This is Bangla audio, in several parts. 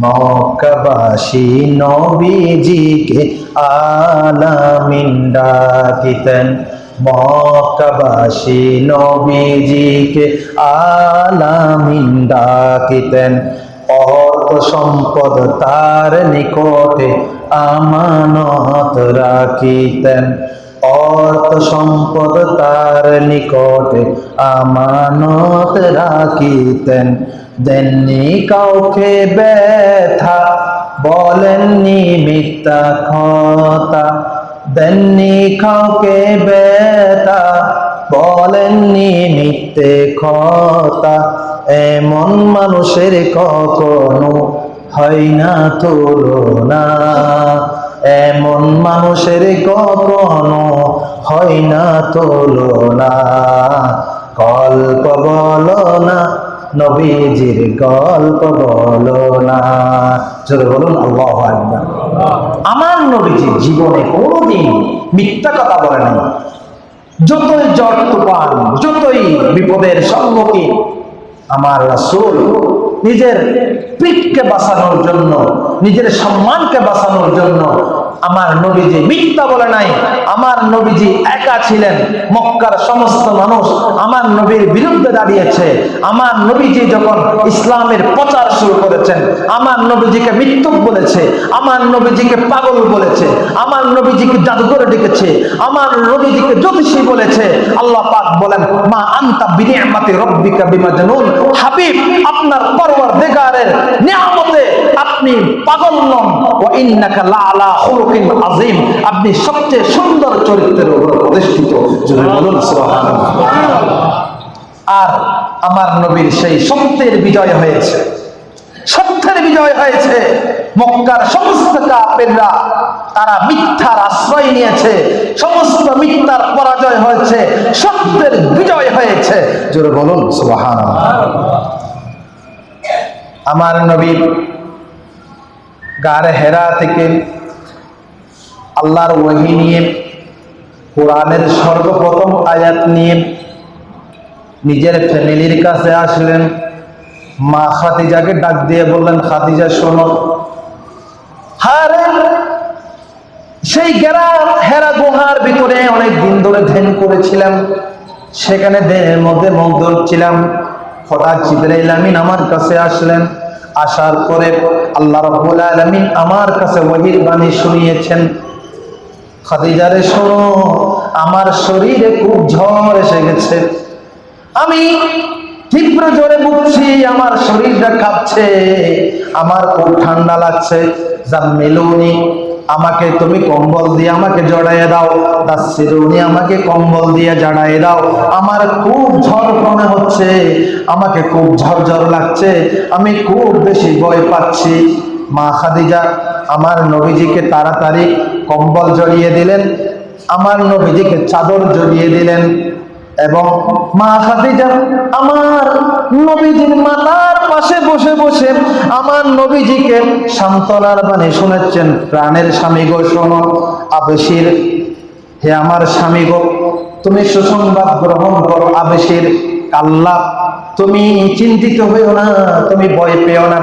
মক্কাবাসী নবীজিকে আলামিন ডাকিতেন। মক্কাবাসী নবীজিকে আলামিন ডাকিতেন। অর্থ সম্পদ তার নিকটে আমানত রাখিতেন। অর্থ সম্পদ তার নিকটে আমানত রাখিতেন। দেননি কাউকে ব্যথা, বলেননি মিথ্যা কথা দেননি কাউকে ব্যথা, বলেননি মিথ্যে কথা এমন মানুষের কখনো হয় না তুলনা। এমন মানুষের কখনো হয় না তুলনা। কল্প বলো না নবীজির গল্প বলো না। চলে বলুন, আল্লাহ আকবার। আমার নবীজি জীবনে কোনোদিন মিথ্যা কথা বলে নাই। যতই জট তুফান, যতই বিপদের সম্মুখীন, আমার রাসূল নিজের পিঠকে বাঁচানোর জন্য নিজের সম্মানকে বাঁচানোর জন্য আমার নবীজি মিথ্যা বলে নাই, আমার নবীজি একা ছিলেন, মক্কার সমস্ত মানুষ আমার নবীর বিরুদ্ধে দাঁড়িয়েছে। আমার নবীজি যখন ইসলামের প্রচার শুরু করেছেন, আমার নবীজিকে মৃত্যুক বলেছে, আমার নবীজিকে পাগল বলেছে, আমার নবীজিকে জাদুঘরে ডেকেছে, আমার নবীজিকে জ্যোতিষী বলেছে। আল্লাহ পাক বলেন, মা আন্তা বিনিয়ামাতি রব্বিকা বিমাজনুন। হাবিব, আপনার পরওয়ারদিগারের নিয়ামতে আপনি পাগল নন। ও ইন্নাকা লাআলা খুলুকিন আযীম। আপনি সবচেয়ে সুন্দর চরিত্রের উপর প্রতিষ্ঠিত। আর আমার নবীর সেই সত্যের বিজয় হয়েছে। সত্যের বিজয় হয়েছে। মক্কার সমস্ত কাপেররা তারা মিথ্যার আশ্রয় নিয়েছে। সমস্ত মিথ্যার পরাজয় হয়েছে। সত্যের বিজয় হয়েছে। জোরে বলুন, সুবহানাল্লাহ। আমার নবী গার হেরা থেকে আল্লাহর ওয়াহি নিয়ে, কোরআনের সর্বপ্রথম আয়াত নিয়ে নিজের ফ্যামিলির কাছে আসলেন। মা খাদিজাকে ডাক দিয়ে বললেন, খাদিজা, শোনো। সেই গেরা হেরা গুহার ভিতরে অনেক দিন ধরে ধ্যান করেছিলাম। সেখানে ধ্যানের মধ্যে মগ্ন ছিলাম। হঠাৎ জিবরাইল আমিন আমার কাছে আসলেন। আসার পরে আল্লাহ রব্বুল আলামিন আমার কাছে ওহির বাণী শুনিয়েছেন, খাদিজারে, শোনো, আমার শরীরে খুব ঝড় এসে গেছে। আমি তীব্র জোরে বুঝছি আমার শরীরটা কাঁপছে, আমার খুব ঠান্ডা লাগছে যা মেলুনি আমাকে তুমি কম্বল দিয়ে আমাকে জড়াইয়ে দাও। দাসিরুনি আমাকে কম্বল দিয়ে জড়াইয়ে দাও। আমার খুব ঝড় মনে হচ্ছে, আমাকে খুব ঝরঝর লাগছে, আমি খুব বেশি ভয় পাচ্ছি। মা খাদিজা, আমার নবীজিকে তাড়াতাড়ি কম্বল জড়িয়ে দিলেন, আমার নবীজিকে চাদর জড়িয়ে দিলেন। এবং মা খাদিজা আমার নবীজির মাতার পাশে বসে বসে আমার নবীজিকে সান্ত্বনার বাণী শুনেছেন প্রাণের স্বামী গো, শোনো, আবেশির। হে আমার স্বামী গো, তুমি সুসংবাদ গ্রহণ করো আবেশির। কাল্লা, তুমি চিন্তিত হইও না, তুমি ভয় পেও না।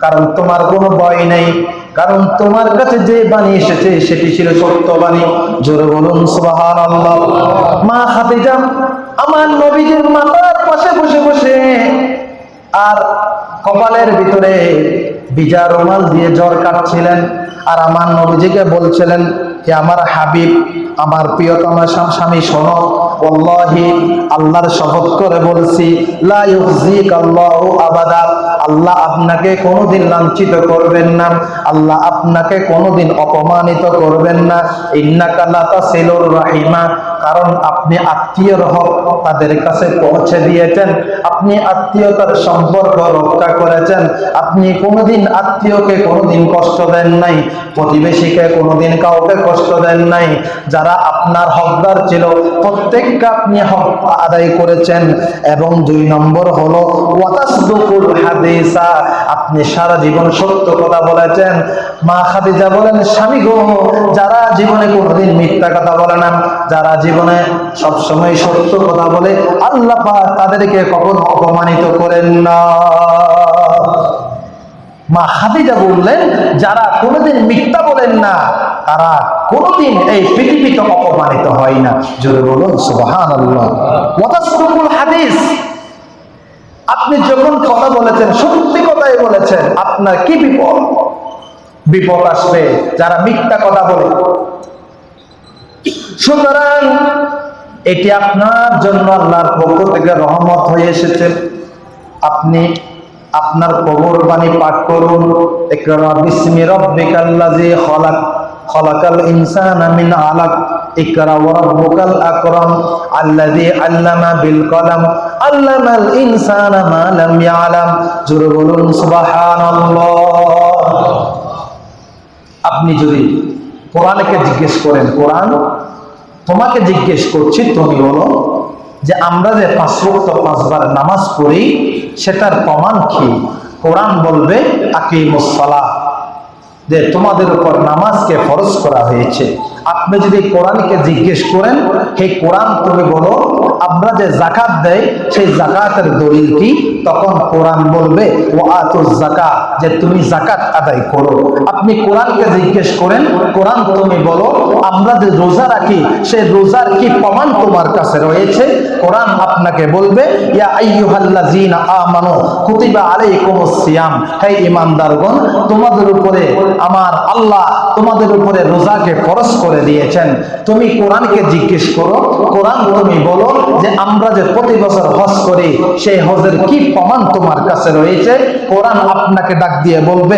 কারণ তোমার কোনো ভয় নেই। কারণ তোমার কাছে যে বাণী এসেছে, সেটি ছিল সত্য বাণী। জোরে বলুন সুবাহান আল্লাহ মা খাদিজা আমার নবীজির মাতার পাশে বসে বসে আর কপালের ভিতরে বিজা রুমাল দিয়ে জ্বর কাটছিলেন আর আমার নবীজিকে বলছিলেন আমার হাবিব, আমার প্রিয়তমা স্বামী শোনো। ওয়াল্লাহি, আল্লাহর শপথ করে বলছি আল্লাহু আপনাকে কোনোদিন লাঞ্ছিত করবেন না। আল্লাহ আপনাকে কোনোদিন অপমানিত করবেন না। ইন্নাকা লা তাসিলুর রাহিমা। কারণ আপনি আত্মীয়র হক তাদের কাছে পৌঁছে দিয়েছেন। আপনি আত্মীয়তার সম্পর্ক রক্ষা করেছেন। আপনি কোনোদিন আত্মীয়কে কোনোদিন কষ্ট দেন নাই। প্রতিবেশীকে কোনোদিন কাউকে কষ্ট দেন নাই। যারা আপনার হকদার ছিল, প্রত্যেককে আপনি হক আদায় করেছেন। এবং দুই নম্বর হলো হাদিসা, আপনি সারা জীবন সত্য কথা বলেছেন। মা খাদিজা বলেন, স্বামী গো, যারা জীবনে কোনোদিন মিথ্যা কথা বলে না, যারা জীবনে সবসময় সত্য কথা বলে, আল্লাহ তাদেরকে কখনো অপমানিত করেন না? মা খাদিজা বললেন, যারা কোনোদিন মিথ্যা বলেন না, তারা কোনোদিন এই পৃথিবীতে অপমানিত হয় না। জোরে বলুন, সুবহানাল্লাহ। ওয়াতাসদুকুল হাদিস। আপনি যখন কথা বলেছেন, সত্যি কথাই বলেছেন, আপনার কি বিপদ? বিপদ আসবে যারা মিথ্যা কথা বলে। সুতরাং এটি আপনার জন্য আল্লাহর পক্ষ থেকে রহমত হয়ে এসেছে। আপনি আপনার কবর বাণী পাঠ করুন। ইকরা বিসমি রাব্বিকাল্লাযী খলাক। খলাকাল ইনসানা মিন আলাক, ইকরা ওয়া রাব্বুকাল আকরাম, আল্লাযী আল্লামা বিল কলম, আল্লামাল ইনসানা মা লাম ইয়ালাম। জোরে বলুন, সুবহানাল্লাহ। আপনি যদি কোরআনকে জিজ্ঞেস করেন, কোরআন তোমাকে জিজ্ঞেস করছি, তুমি বলো যে আমরা যে পাঁচ ওয়াক্ত পাঁচবার নামাজ পড়ি, সেটার প্রমাণ কি? কোরআন বলবে আকিমুসসালাহ যে তোমাদের উপর নামাজকে ফরজ করা হয়েছে। আপনি যদি কোরআনকে জিজ্ঞেস করেন, হে কোরআন তুমি বলো, আমরা যে জাকাত দেয় সেই জাকাতের দলিল কি? তখন কোরআন বলবে ও আতুজ জাকা যে তুমি জাকাত আদায় করো। আপনি কোরআনকে জিজ্ঞেস করেন, কোরআন তুমি বলো, আমরা যে রোজা রাখি সেই রোজার কি প্রমাণ তোমার কাছে রয়েছে? কোরআন আপনাকে বলবে আমার তোমাদের উপরে রোজাকে করে দিয়েছেন। তুমি জিজ্ঞেস করো, কোরআন তুমি বলো যে আমরা যে প্রতি বছর হজ করি, সেই হজের কি প্রমাণ তোমার কাছে রয়েছে। কোরআন আপনাকে ডাক দিয়ে বলবে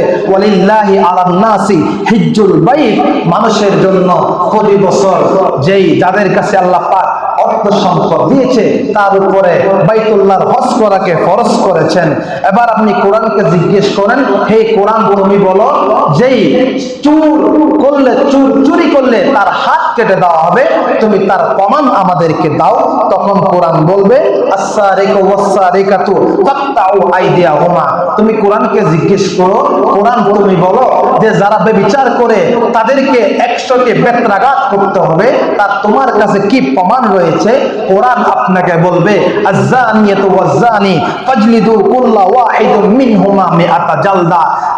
আলান্নাসি হিজ্জুল মানুষের জন্য প্রতি বছর যেই যাদের কাছে আল্লাহ পাক অর্থ সম্পদ দিয়েছে, তার উপরে বাইতুল্লাহর হজ করাকে ফরজ করেছেন। এবার আপনি কোরআনকে জিজ্ঞেস করেন, হে কোরআন, তুমি বলো, যেই চুর করলে, চুর চুরি করলে তার হাত কেটে দেওয়া হবে, তুমি তার প্রমাণ আমাদেরকে দাও। তখন কোরআন বলবে তুমি কোরআনকে জিজ্ঞেস করো, কোরআন, তুমি বলো যে যারা বেবিচার করে তাদেরকে একশোকে বেত্রাঘাত করতে হবে তার তোমার কাছে কি প্রমাণ রয়েছে? কোরআন আপনাকে বলবে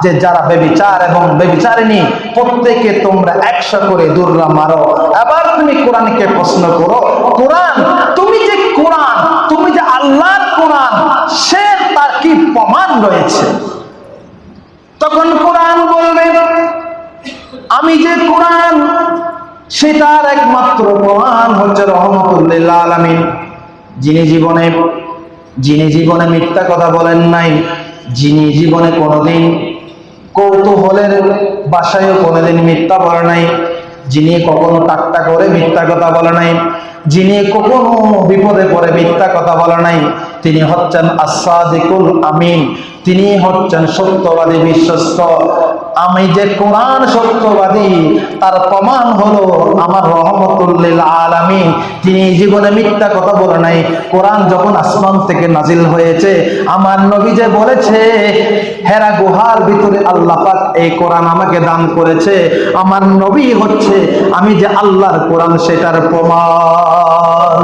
যে যারা বেবিচার এবং বেবিচারিণী প্রত্যেকে তোমরা একশো করে দুর্রা মারো। এবার তুমি কোরআনকে প্রশ্ন করো, কোরআন, তুমি যে কোরআন, তুমি যে আল্লাহর কোরআন, সে তার কি প্রমাণ রয়েছে? তখন কোরআন বলবে, আমি যে কোরআন সেটার একমাত্র প্রমাণ হচ্ছে রহমতুল্লাহ আলামিন। যিনি জীবনে যিনি জীবনে মিথ্যা কথা বলেন নাই, যিনি জীবনে কোনোদিন কৌতূহলের বাসায়ও কোনোদিন মিথ্যা বলে নাই, যিনি কখনো টাট্টা করে মিথ্যা কথা বলে নাই, যিনি কখনো বিপদে পড়ে মিথ্যা কথা বলে নাই, তিনি হচ্ছেন আসাদিকুল আমিন। তিনি হচ্ছেন সত্যবাদী বিশ্বস্ত। আমি যে কোরআন সত্যবাদী, তার প্রমাণ হলো আমার রহমতুল্লিল আলামিন। তিনি জীবনে মিথ্যা কথা বলে নাই, কোরআন যখন আসমান থেকে নাজিল হয়েছে, আমার নবী যে বলেছে, হেরা গুহার ভিতরে আল্লাহ পাক এই কোরআন আমাকে দান করেছে। আমার নবী হচ্ছে, আমি যে আল্লাহর কোরআন সেটার প্রমাণ।